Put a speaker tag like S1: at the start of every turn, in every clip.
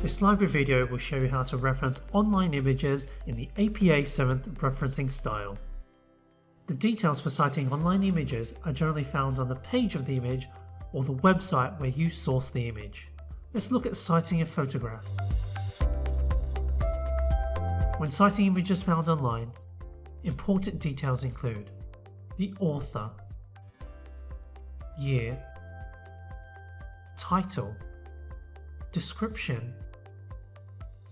S1: This library video will show you how to reference online images in the APA 7th referencing style. The details for citing online images are generally found on the page of the image or the website where you source the image. Let's look at citing a photograph. When citing images found online, important details include the author, year, title, description,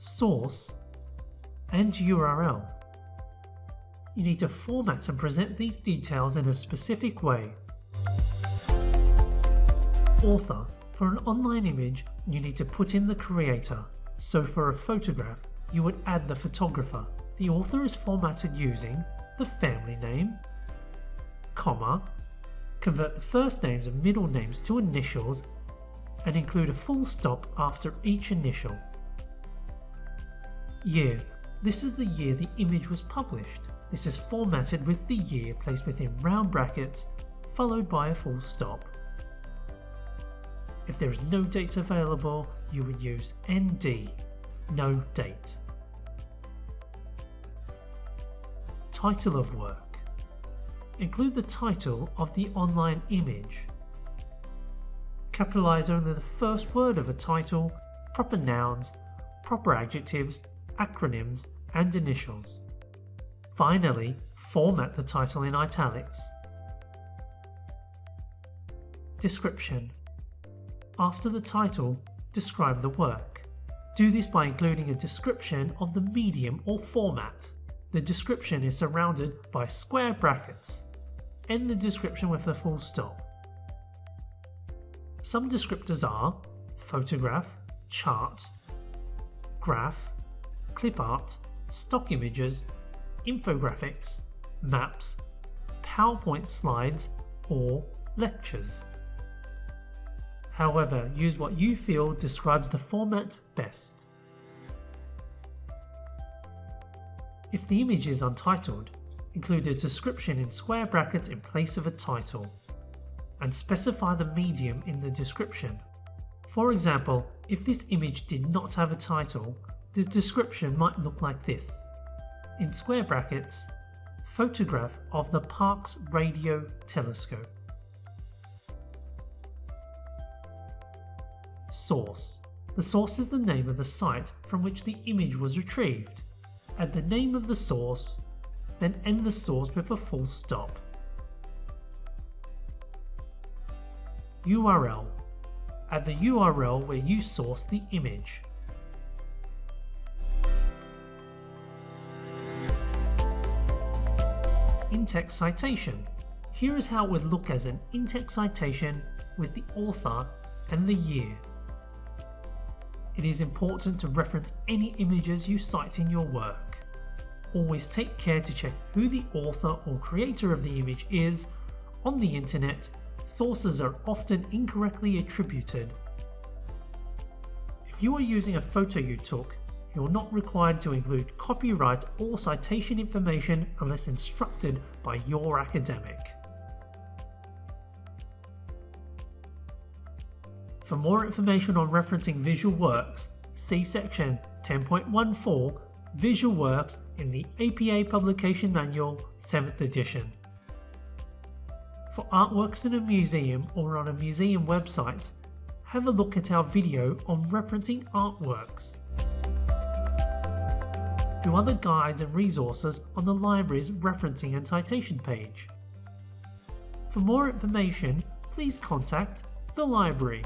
S1: source, and URL. You need to format and present these details in a specific way. Author. For an online image, you need to put in the creator. So for a photograph, you would add the photographer. The author is formatted using the family name, comma, convert the first names and middle names to initials and include a full stop after each initial. Year. This is the year the image was published. This is formatted with the year placed within round brackets followed by a full stop. If there is no date available, you would use ND, no date. Title of work. Include the title of the online image. Capitalize only the first word of a title, proper nouns, proper adjectives, acronyms, and initials. Finally, format the title in italics. Description after the title, describe the work. Do this by including a description of the medium or format. The description is surrounded by square brackets. End the description with a full stop. Some descriptors are photograph, chart, graph, clip art, stock images, infographics, maps, PowerPoint slides, or lectures. However, use what you feel describes the format best. If the image is untitled, include a description in square brackets in place of a title, and specify the medium in the description. For example, if this image did not have a title, the description might look like this. In square brackets, photograph of the Parkes Radio Telescope. Source. The source is the name of the site from which the image was retrieved. Add the name of the source, then end the source with a full stop. URL. Add the URL where you source the image. In-text citation. Here is how it would look as an in-text citation with the author and the year. It is important to reference any images you cite in your work. Always take care to check who the author or creator of the image is. On the internet, sources are often incorrectly attributed. If you are using a photo you took, you're not required to include copyright or citation information unless instructed by your academic. For more information on referencing visual works, see section 10.14 Visual Works in the APA Publication Manual 7th edition. For artworks in a museum or on a museum website, have a look at our video on referencing artworks. Do other guides and resources on the library's referencing and citation page. For more information, please contact the library.